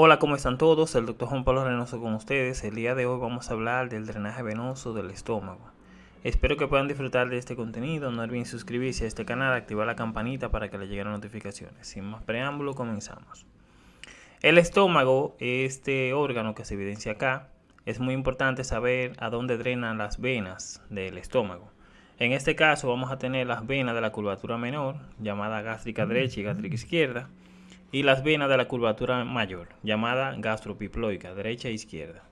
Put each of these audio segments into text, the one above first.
Hola, ¿cómo están todos? El doctor Juan Pablo Reynoso con ustedes. El día de hoy vamos a hablar del drenaje venoso del estómago. Espero que puedan disfrutar de este contenido. No olviden suscribirse a este canal, activar la campanita para que les lleguen notificaciones. Sin más preámbulo, comenzamos. El estómago, este órgano que se evidencia acá, es muy importante saber a dónde drenan las venas del estómago. En este caso vamos a tener las venas de la curvatura menor, llamada gástrica derecha y gástrica izquierda, y las venas de la curvatura mayor, llamada gastropiploica, derecha e izquierda.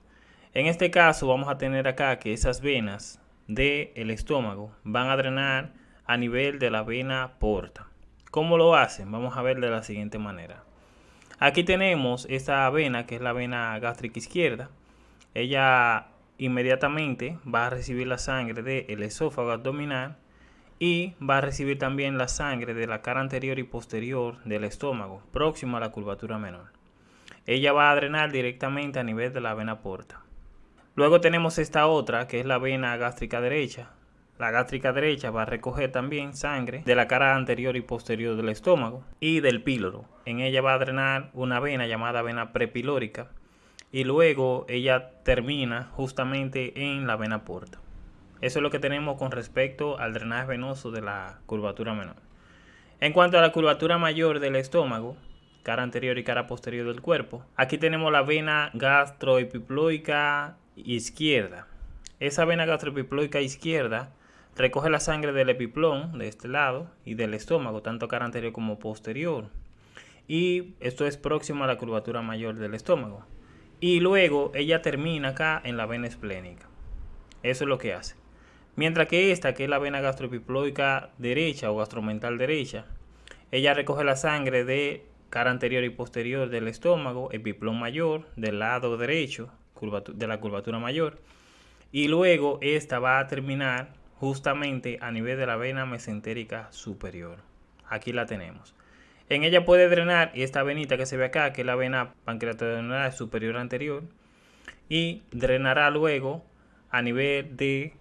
En este caso vamos a tener acá que esas venas del estómago van a drenar a nivel de la vena porta. ¿Cómo lo hacen? Vamos a ver de la siguiente manera. Aquí tenemos esta vena que es la vena gástrica izquierda. Ella inmediatamente va a recibir la sangre del esófago abdominal y va a recibir también la sangre de la cara anterior y posterior del estómago, próximo a la curvatura menor. Ella va a drenar directamente a nivel de la vena porta. Luego tenemos esta otra, que es la vena gástrica derecha. La gástrica derecha va a recoger también sangre de la cara anterior y posterior del estómago y del píloro. En ella va a drenar una vena llamada vena prepilórica y luego ella termina justamente en la vena porta. Eso es lo que tenemos con respecto al drenaje venoso de la curvatura menor. En cuanto a la curvatura mayor del estómago, cara anterior y cara posterior del cuerpo, aquí tenemos la vena gastroepiploica izquierda. Esa vena gastroepiploica izquierda recoge la sangre del epiplón de este lado y del estómago, tanto cara anterior como posterior. Y esto es próximo a la curvatura mayor del estómago. Y luego ella termina acá en la vena esplénica. Eso es lo que hace. Mientras que esta, que es la vena gastroepiploica derecha o gastromental derecha, ella recoge la sangre de cara anterior y posterior del estómago, epiplón mayor, del lado derecho de la curvatura mayor, y luego esta va a terminar justamente a nivel de la vena mesentérica superior. Aquí la tenemos. En ella puede drenar esta venita que se ve acá, que es la vena pancreatodenal superior anterior, y drenará luego a nivel de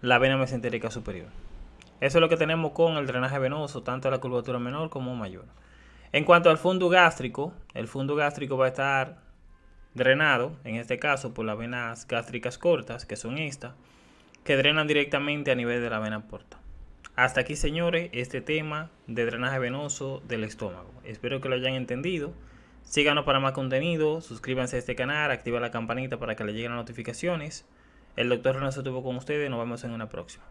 la vena mesentérica superior. Eso es lo que tenemos con el drenaje venoso, tanto la curvatura menor como mayor. En cuanto al fondo gástrico, el fondo gástrico va a estar drenado, en este caso por las venas gástricas cortas, que son estas, que drenan directamente a nivel de la vena porta. Hasta aquí, señores, este tema de drenaje venoso del estómago. Espero que lo hayan entendido. Síganos para más contenido, suscríbanse a este canal, activa la campanita para que le lleguen las notificaciones. El doctor Renato estuvo con ustedes. Nos vemos en una próxima.